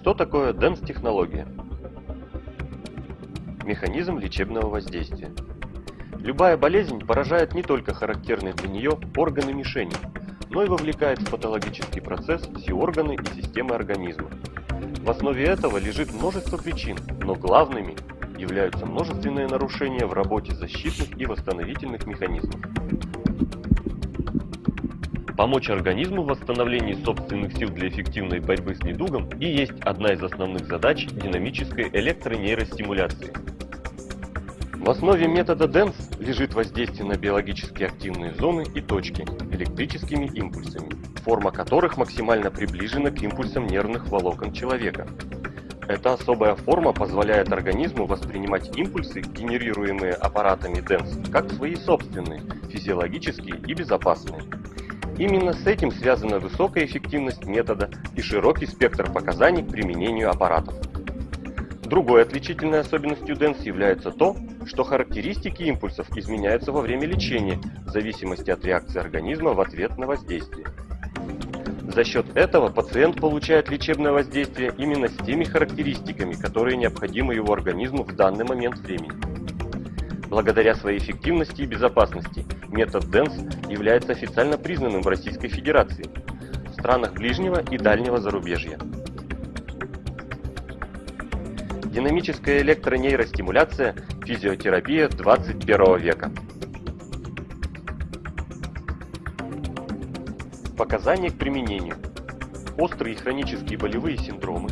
Что такое DENS-технология? Механизм лечебного воздействия. Любая болезнь поражает не только характерные для нее органы мишени, но и вовлекает в патологический процесс все органы и системы организма. В основе этого лежит множество причин, но главными являются множественные нарушения в работе защитных и восстановительных механизмов. Помочь организму в восстановлении собственных сил для эффективной борьбы с недугом и есть одна из основных задач динамической электронейростимуляции. В основе метода DENS лежит воздействие на биологически активные зоны и точки электрическими импульсами, форма которых максимально приближена к импульсам нервных волокон человека. Эта особая форма позволяет организму воспринимать импульсы, генерируемые аппаратами DENS, как свои собственные, физиологические и безопасные. Именно с этим связана высокая эффективность метода и широкий спектр показаний к применению аппаратов. Другой отличительной особенностью DENS является то, что характеристики импульсов изменяются во время лечения в зависимости от реакции организма в ответ на воздействие. За счет этого пациент получает лечебное воздействие именно с теми характеристиками, которые необходимы его организму в данный момент времени. Благодаря своей эффективности и безопасности метод DENS является официально признанным в Российской Федерации, в странах ближнего и дальнего зарубежья. Динамическая электронейростимуляция – физиотерапия 21 века. Показания к применению. Острые и хронические болевые синдромы,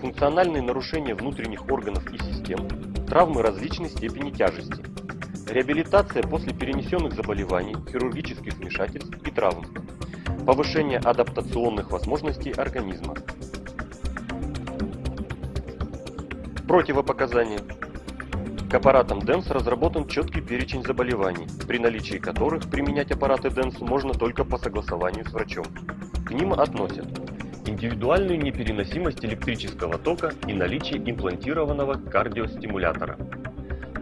функциональные нарушения внутренних органов и систем, травмы различной степени тяжести, реабилитация после перенесенных заболеваний, хирургических вмешательств и травм, повышение адаптационных возможностей организма. Противопоказания. К аппаратам DENS разработан четкий перечень заболеваний, при наличии которых применять аппараты DENS можно только по согласованию с врачом. К ним относят индивидуальную непереносимость электрического тока и наличие имплантированного кардиостимулятора,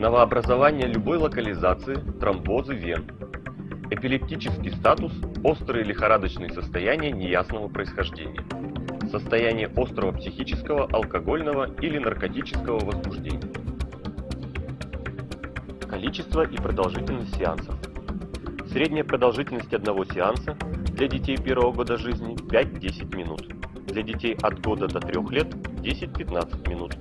новообразование любой локализации, тромбозы вен, эпилептический статус, острые лихорадочные состояния неясного происхождения состояние острого психического, алкогольного или наркотического возбуждения. Количество и продолжительность сеансов. Средняя продолжительность одного сеанса для детей первого года жизни 5-10 минут. Для детей от года до 3 лет 10-15 минут.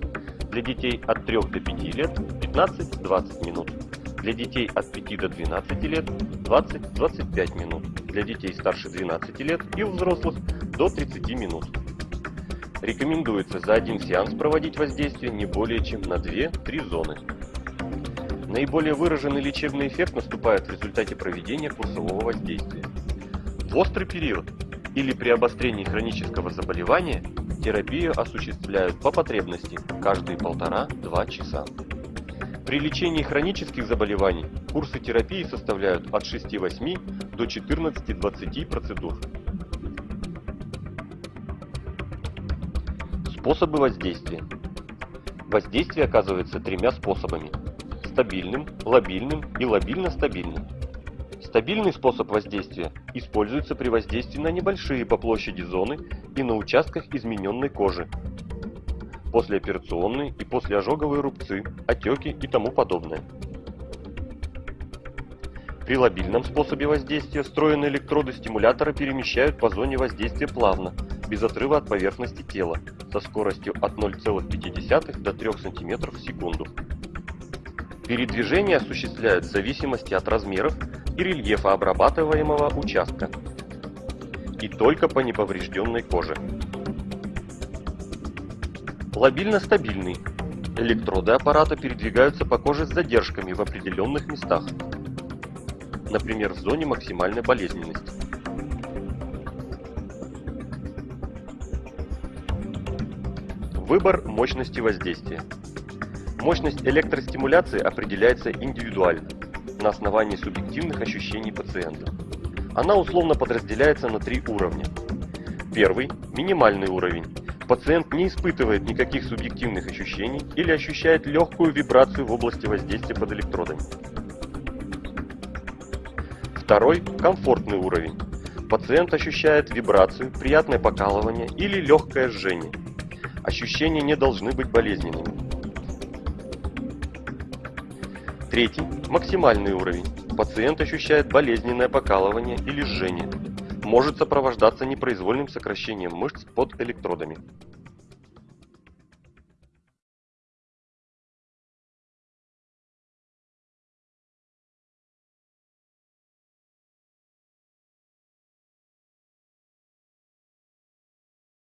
Для детей от 3 до 5 лет 15-20 минут. Для детей от 5 до 12 лет 20-25 минут. Для детей старше 12 лет и у взрослых до 30 минут. Рекомендуется за один сеанс проводить воздействие не более чем на 2-3 зоны. Наиболее выраженный лечебный эффект наступает в результате проведения курсового воздействия. В острый период или при обострении хронического заболевания терапию осуществляют по потребности каждые полтора-два часа. При лечении хронических заболеваний курсы терапии составляют от 6-8 до 14-20 процедур. Способы воздействия. Воздействие оказывается тремя способами. Стабильным, лобильным и лобильно-стабильным. Стабильный способ воздействия используется при воздействии на небольшие по площади зоны и на участках измененной кожи, послеоперационные и послеожоговые рубцы, отеки и тому подобное. При лобильном способе воздействия встроенные электроды стимулятора перемещают по зоне воздействия плавно, без отрыва от поверхности тела, со скоростью от 0,5 до 3 см в секунду. Передвижение осуществляют в зависимости от размеров и рельефа обрабатываемого участка и только по неповрежденной коже. Лобильно-стабильный. Электроды аппарата передвигаются по коже с задержками в определенных местах, например, в зоне максимальной болезненности. Выбор мощности воздействия. Мощность электростимуляции определяется индивидуально, на основании субъективных ощущений пациента. Она условно подразделяется на три уровня. Первый – минимальный уровень. Пациент не испытывает никаких субъективных ощущений или ощущает легкую вибрацию в области воздействия под электродами. Второй – комфортный уровень. Пациент ощущает вибрацию, приятное покалывание или легкое жжение. Ощущения не должны быть болезненными. Третий – максимальный уровень. Пациент ощущает болезненное покалывание или жжение. Может сопровождаться непроизвольным сокращением мышц под электродами.